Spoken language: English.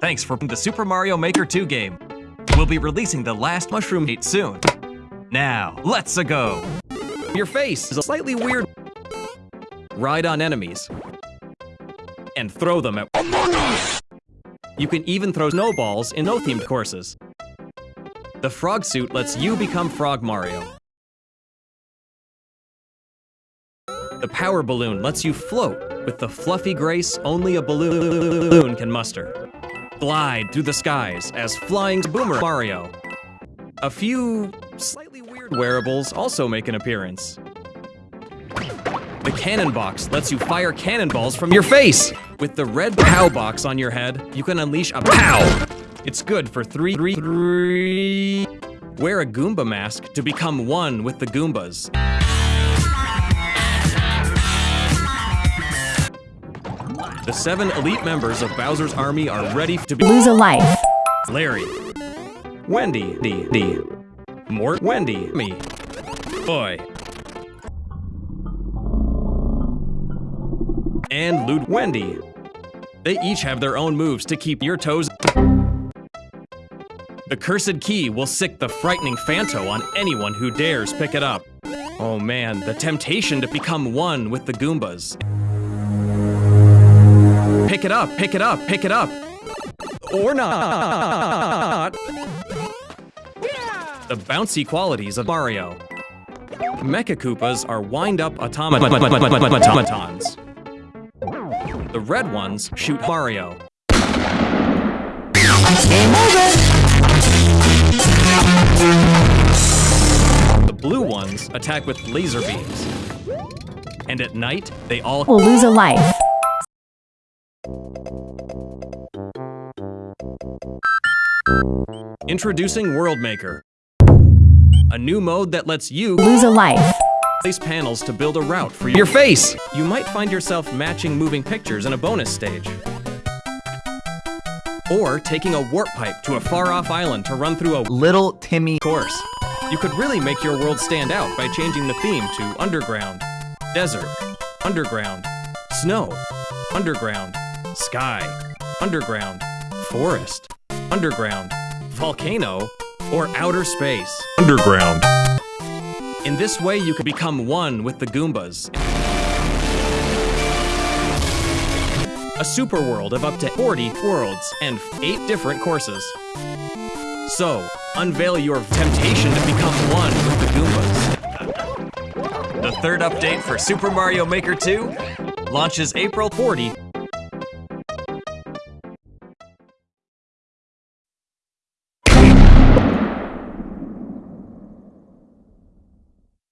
Thanks for the Super Mario Maker 2 game. We'll be releasing the last Mushroom 8 soon. Now, let's -a go! Your face is a slightly weird. Ride on enemies. And throw them at You can even throw snowballs in no-themed courses. The frog suit lets you become Frog Mario. The power balloon lets you float with the fluffy grace only a balloon can muster. Glide through the skies as flying Boomer Mario. A few slightly weird wearables also make an appearance. The cannon box lets you fire cannonballs from your face! With the red POW box on your head, you can unleash a POW! It's good for three, three, three. Wear a Goomba mask to become one with the Goombas. The seven elite members of Bowser's army are ready to be- Lose a life. Larry. Wendy. D. D. Mort. Wendy. Me. Boy. And Lude. Wendy. They each have their own moves to keep your toes. The cursed key will sick the frightening Phanto on anyone who dares pick it up. Oh man, the temptation to become one with the Goombas. Pick it up, pick it up, pick it up. Or not. The bouncy qualities of Mario. Mecha Koopas are wind-up automatons. The red ones shoot Mario. The blue ones attack with laser beams. And at night, they all Will lose a life. Introducing World Maker. A new mode that lets you Lose a life. place panels to build a route for your face. You might find yourself matching moving pictures in a bonus stage. Or taking a warp pipe to a far-off island to run through a Little Timmy. course. You could really make your world stand out by changing the theme to underground, desert, underground, snow, underground, sky, underground, forest, underground, volcano, or outer space. Underground. In this way, you can become one with the Goombas. A super world of up to 40 worlds and 8 different courses. So, unveil your temptation to become one with the Goombas. The third update for Super Mario Maker 2 launches April 40